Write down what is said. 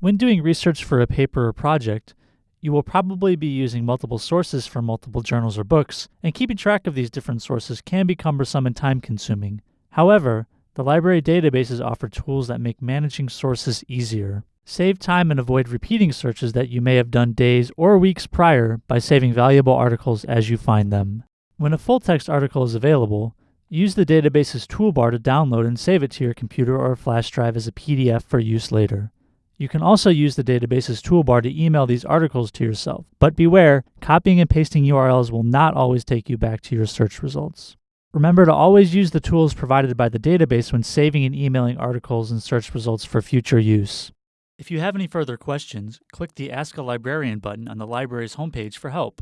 When doing research for a paper or project, you will probably be using multiple sources for multiple journals or books, and keeping track of these different sources can be cumbersome and time consuming. However, the library databases offer tools that make managing sources easier. Save time and avoid repeating searches that you may have done days or weeks prior by saving valuable articles as you find them. When a full text article is available, use the database's toolbar to download and save it to your computer or flash drive as a PDF for use later. You can also use the database's toolbar to email these articles to yourself, but beware, copying and pasting URLs will not always take you back to your search results. Remember to always use the tools provided by the database when saving and emailing articles and search results for future use. If you have any further questions, click the Ask a Librarian button on the library's homepage for help.